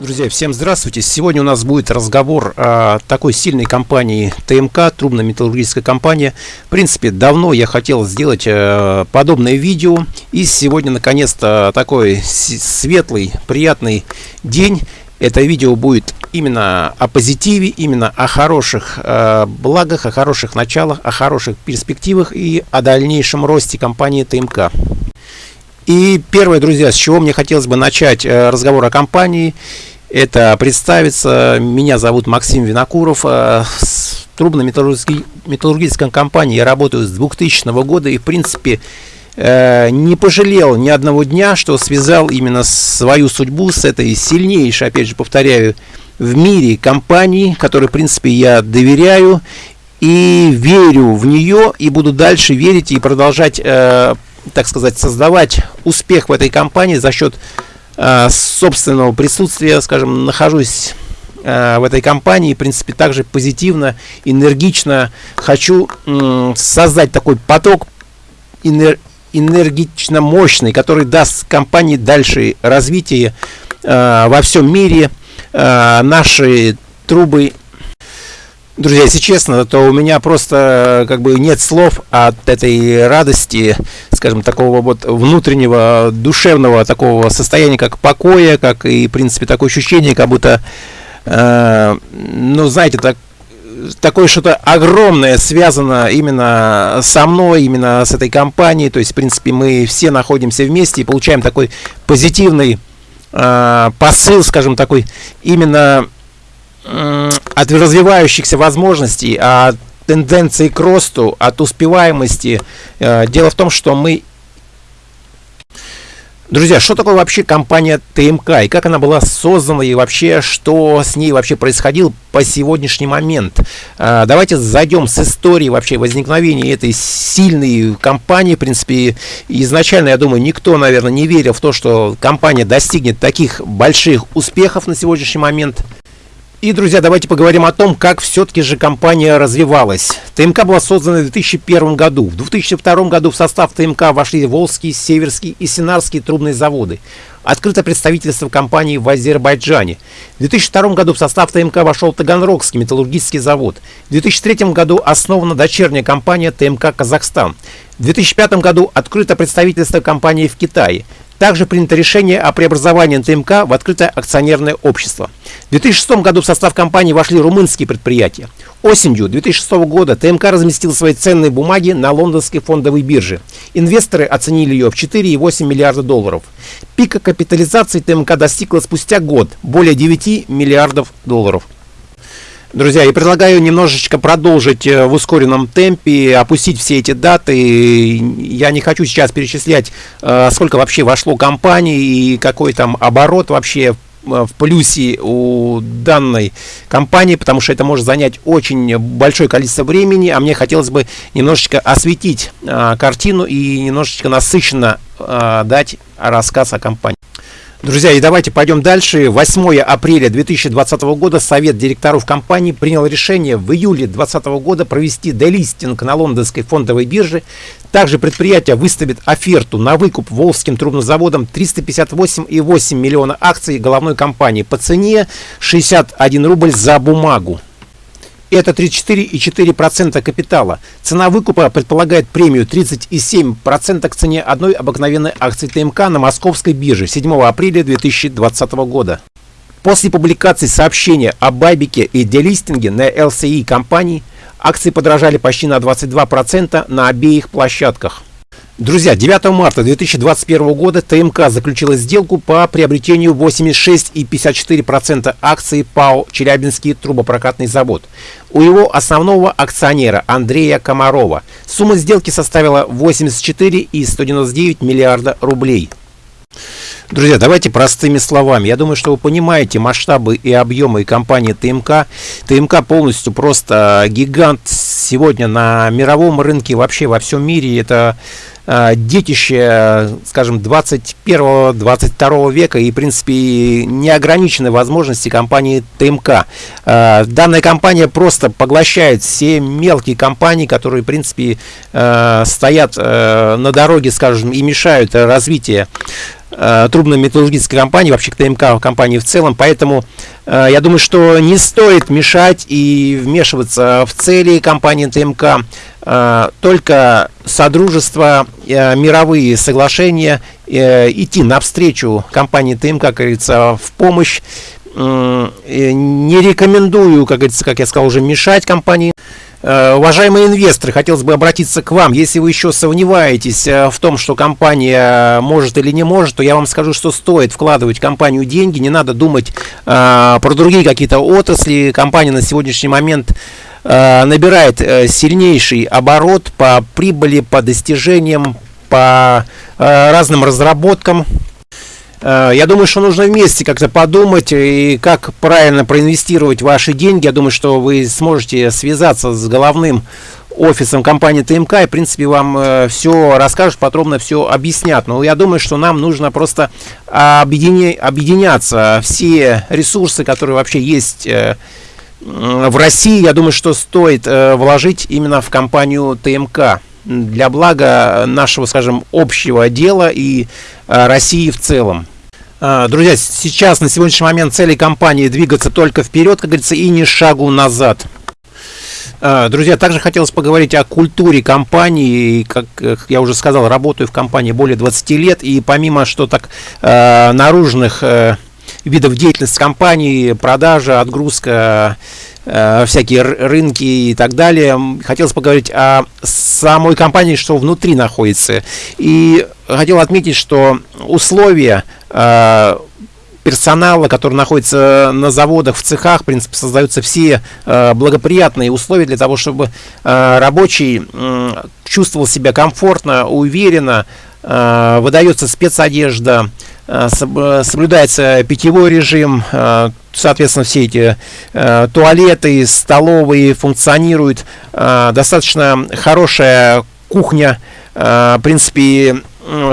Друзья, всем здравствуйте! Сегодня у нас будет разговор о такой сильной компании ТМК, трубно-металлургическая компания. В принципе, давно я хотел сделать э, подобное видео. И сегодня, наконец-то, такой светлый, приятный день. Это видео будет именно о позитиве, именно о хороших э, благах, о хороших началах, о хороших перспективах и о дальнейшем росте компании ТМК. И первое, друзья, с чего мне хотелось бы начать э, разговор о компании, это представиться. Меня зовут Максим Винокуров. Э, с трубно-металлургической компанией я работаю с 2000 года и, в принципе, э, не пожалел ни одного дня, что связал именно свою судьбу с этой сильнейшей, опять же повторяю, в мире компании, которой, в принципе, я доверяю и верю в нее, и буду дальше верить и продолжать так сказать, создавать успех в этой компании за счет э, собственного присутствия, скажем, нахожусь э, в этой компании, в принципе, также позитивно, энергично хочу э, создать такой поток энер энергично мощный, который даст компании дальше развитие э, во всем мире. Э, наши трубы Друзья, если честно, то у меня просто как бы нет слов от этой радости, скажем, такого вот внутреннего, душевного такого состояния, как покоя, как и, в принципе, такое ощущение, как будто, э, ну, знаете, так, такое что-то огромное связано именно со мной, именно с этой компанией. То есть, в принципе, мы все находимся вместе и получаем такой позитивный э, посыл, скажем, такой именно от развивающихся возможностей, от тенденции к росту, от успеваемости. Э, дело в том, что мы... Друзья, что такое вообще компания ТМК и как она была создана и вообще что с ней вообще происходило по сегодняшний момент? Э, давайте зайдем с истории вообще возникновения этой сильной компании. В принципе, изначально, я думаю, никто, наверное, не верил в то, что компания достигнет таких больших успехов на сегодняшний момент. И, друзья, давайте поговорим о том, как все-таки же компания развивалась. ТМК была создана в 2001 году. В 2002 году в состав ТМК вошли Волжский, Северский и Синарский трубные заводы. Открыто представительство компании в Азербайджане. В 2002 году в состав ТМК вошел Таганрогский металлургический завод. В 2003 году основана дочерняя компания ТМК «Казахстан». В 2005 году открыто представительство компании в Китае. Также принято решение о преобразовании ТМК в открытое акционерное общество. В 2006 году в состав компании вошли румынские предприятия. Осенью 2006 года ТМК разместил свои ценные бумаги на лондонской фондовой бирже. Инвесторы оценили ее в 4,8 миллиарда долларов. Пика капитализации ТМК достигла спустя год более 9 миллиардов долларов. Друзья, я предлагаю немножечко продолжить э, в ускоренном темпе, опустить все эти даты. Я не хочу сейчас перечислять, э, сколько вообще вошло компаний и какой там оборот вообще в плюсе у данной компании, потому что это может занять очень большое количество времени, а мне хотелось бы немножечко осветить картину и немножечко насыщенно дать рассказ о компании. Друзья, и давайте пойдем дальше. 8 апреля 2020 года Совет директоров компании принял решение в июле 2020 года провести делистинг на лондонской фондовой бирже. Также предприятие выставит оферту на выкуп Волжским трубнозаводом 358,8 миллиона акций головной компании по цене 61 рубль за бумагу. Это 34,4% капитала. Цена выкупа предполагает премию 37% к цене одной обыкновенной акции ТМК на московской бирже 7 апреля 2020 года. После публикации сообщения о байбике и делистинге на LCI компании, акции подорожали почти на 22% на обеих площадках. Друзья, 9 марта 2021 года ТМК заключила сделку по приобретению 86,54% акций ПАО «Челябинский трубопрокатный завод» у его основного акционера Андрея Комарова. Сумма сделки составила 84,199 миллиарда рублей. Друзья, давайте простыми словами. Я думаю, что вы понимаете масштабы и объемы компании ТМК. ТМК полностью просто гигант сегодня на мировом рынке, вообще во всем мире. Это э, детище, скажем, 21-22 века и, в принципе, неограниченные возможности компании ТМК. Э, данная компания просто поглощает все мелкие компании, которые, в принципе, э, стоят на дороге, скажем, и мешают развитию э, трубно-металлургической компании, вообще к ТМК компании в целом. Поэтому э, я думаю, что не стоит мешать и вмешиваться в цели компании ТМК. Э, только содружество, э, мировые соглашения, э, идти навстречу компании ТМК, как говорится, в помощь. Не рекомендую, как говорится, как я сказал, уже мешать компании. Э, уважаемые инвесторы, хотелось бы обратиться к вам. Если вы еще сомневаетесь э, в том, что компания может или не может, то я вам скажу, что стоит вкладывать в компанию деньги. Не надо думать э, про другие какие-то отрасли. Компания на сегодняшний момент э, набирает э, сильнейший оборот по прибыли, по достижениям, по разным разработкам. Э, я думаю, что нужно вместе как-то подумать и как правильно проинвестировать ваши деньги. Я думаю, что вы сможете связаться с головным офисом компании ТМК и, в принципе, вам э, все расскажут, подробно все объяснят. Но я думаю, что нам нужно просто объединя объединяться. Все ресурсы, которые вообще есть э, в России, я думаю, что стоит э, вложить именно в компанию ТМК для блага нашего, скажем, общего дела и э, России в целом. Э, друзья, сейчас на сегодняшний момент цели компании двигаться только вперед, как говорится, и ни шагу назад. Э, друзья, также хотелось поговорить о культуре компании. Как я уже сказал, работаю в компании более 20 лет. И помимо что так наружных видов деятельности компании, продажа, отгрузка, Э, всякие рынки и так далее. Хотелось поговорить о самой компании, что внутри находится. И хотел отметить, что условия э, персонала, который находится на заводах, в цехах, в принципе, создаются все э, благоприятные условия для того, чтобы рабочий чувствовал себя комфортно, уверенно, выдается спецодежда, соблюдается питьевой режим, э, соответственно, все эти э, туалеты, столовые функционируют. Э, достаточно хорошая кухня. Э, в принципе,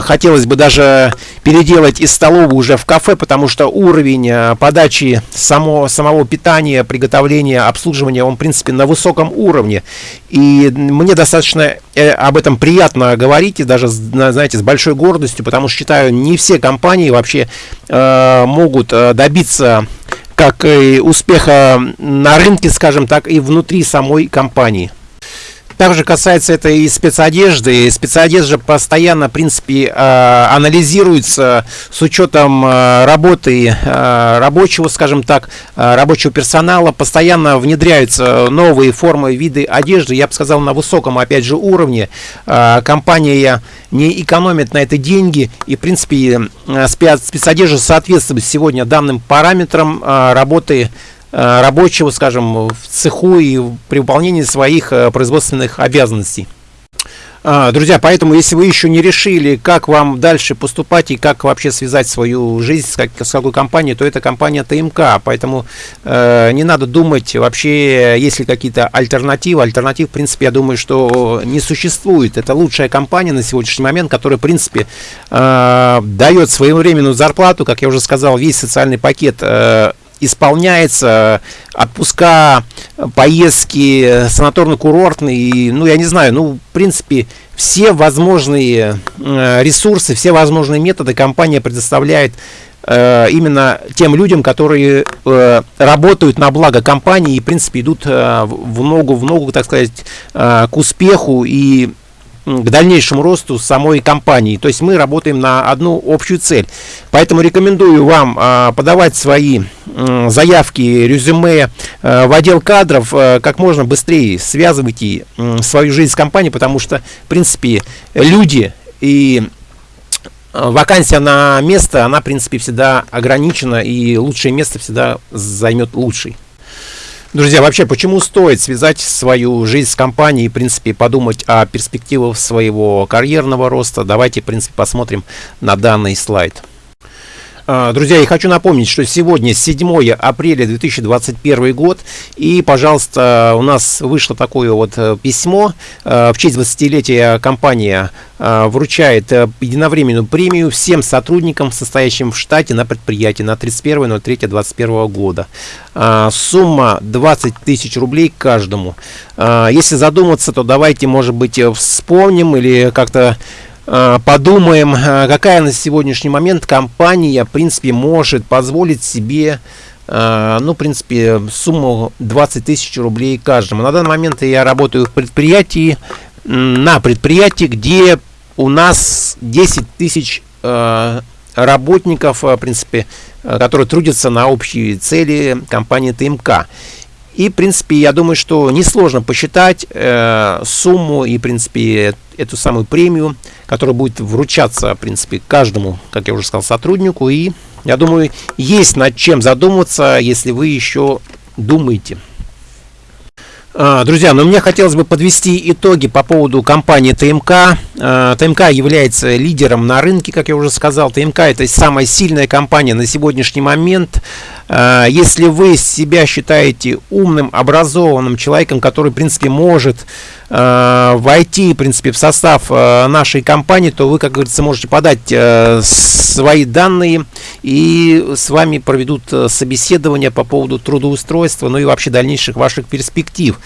хотелось бы даже переделать из столовой уже в кафе, потому что уровень э, подачи само, самого питания, приготовления, обслуживания, он, в принципе, на высоком уровне. И мне достаточно э, об этом приятно говорить, и даже, знаете, с большой гордостью, потому что считаю, не все компании вообще э, могут э, добиться как и успеха на рынке, скажем так, и внутри самой компании. Также касается это и спецодежды. Спецодежда постоянно, в принципе, э, анализируется с учетом э, работы э, рабочего, скажем так, рабочего персонала. Постоянно внедряются новые формы, виды одежды. Я бы сказал, на высоком, опять же, уровне. Компания не экономит на это деньги. И, в принципе, спецодежда соответствует сегодня данным параметрам работы рабочего, скажем, в цеху и при выполнении своих э, производственных обязанностей. А, друзья, поэтому, если вы еще не решили, как вам дальше поступать и как вообще связать свою жизнь с, как, с какой компанией, то это компания ТМК. Поэтому э, не надо думать вообще, есть ли какие-то альтернативы. Альтернатив, в принципе, я думаю, что не существует. Это лучшая компания на сегодняшний момент, которая, в принципе, э, дает своевременную зарплату. Как я уже сказал, весь социальный пакет э, исполняется, отпуска, поездки, санаторно-курортные, ну, я не знаю, ну, в принципе, все возможные э, ресурсы, все возможные методы компания предоставляет э, именно тем людям, которые э, работают на благо компании и, в принципе, идут в ногу, в ногу, так сказать, к успеху. И к дальнейшему росту самой компании. То есть мы работаем на одну общую цель. Поэтому рекомендую вам а, подавать свои заявки, резюме а, в отдел кадров а, как можно быстрее. Связывайте свою жизнь с компанией, потому что, в принципе, люди и вакансия на место, она, в принципе, всегда ограничена, и лучшее место всегда займет лучший. Друзья, вообще, почему стоит связать свою жизнь с компанией и, в принципе, подумать о перспективах своего карьерного роста? Давайте, в принципе, посмотрим на данный слайд. А, друзья, я хочу напомнить, что сегодня 7 апреля 2021 год, и, пожалуйста, у нас вышло такое вот э, письмо. Э, в честь 20-летия компания э, вручает единовременную премию всем сотрудникам, состоящим в штате на предприятии на 31.03.2021 года. Сумма 20 тысяч рублей каждому. Если задуматься, то давайте, может быть, вспомним или как-то подумаем, э, какая на сегодняшний момент компания, в принципе, может позволить себе ну, в принципе, сумму 20 тысяч рублей каждому. На данный момент я работаю в предприятии, на предприятии, где у нас 10 тысяч работников, в принципе, которые трудятся на общие цели компании ТМК. И, в принципе, я думаю, что несложно посчитать э, сумму и, в принципе, эту самую премию, которая будет вручаться, в принципе, каждому, как я уже сказал, сотруднику. И, я думаю, есть над чем задуматься, если вы еще думаете. А, друзья, но ну, мне хотелось бы подвести итоги по поводу компании ТМК. А, ТМК является лидером на рынке, как я уже сказал. ТМК это самая сильная компания на сегодняшний момент. А, если вы себя считаете умным, образованным человеком, который, в принципе, может войти, в принципе, в состав нашей компании, то вы, как говорится, можете подать свои данные и с вами проведут собеседование по поводу трудоустройства, ну и вообще дальнейших ваших перспектив.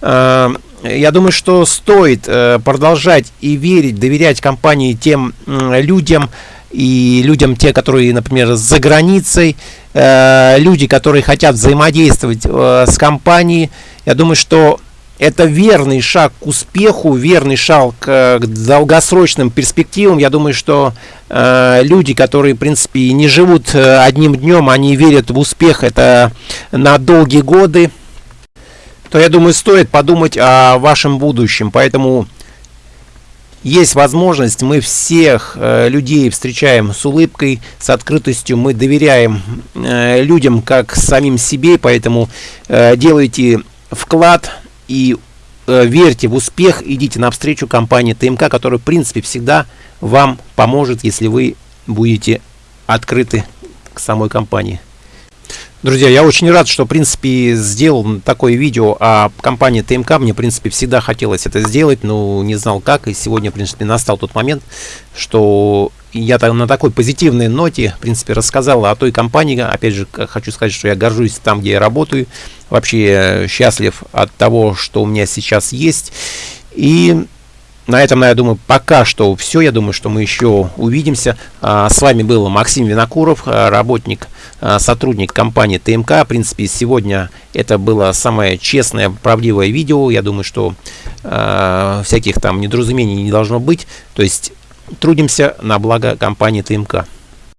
Э, я думаю, что стоит э, продолжать и верить, доверять компании тем людям и людям, те, которые, например, за границей, э, люди, которые хотят взаимодействовать с компанией. Я думаю, что это верный шаг к успеху, верный шаг к, к долгосрочным перспективам. Я думаю, что э, люди, которые, в принципе, не живут одним днем, они верят в успех, это на долгие годы. То я думаю, стоит подумать о вашем будущем. Поэтому есть возможность, мы всех э, людей встречаем с улыбкой, с открытостью, мы доверяем э, людям как самим себе, поэтому э, делайте вклад и э, верьте в успех, идите навстречу компании ТМК, которая в принципе всегда вам поможет, если вы будете открыты к самой компании. Друзья, я очень рад, что, в принципе, сделал такое видео о компании ТМК. Мне, в принципе, всегда хотелось это сделать, но не знал как. И сегодня, в принципе, настал тот момент, что я на такой позитивной ноте, в принципе, рассказал о той компании. Опять же, хочу сказать, что я горжусь там, где я работаю. Вообще счастлив от того, что у меня сейчас есть. И на этом, я думаю, пока что все. Я думаю, что мы еще увидимся. А, с вами был Максим Винокуров, а, работник, а, сотрудник компании ТМК. В принципе, сегодня это было самое честное, правдивое видео. Я думаю, что всяких там недоразумений не должно быть. То есть трудимся на благо компании ТМК.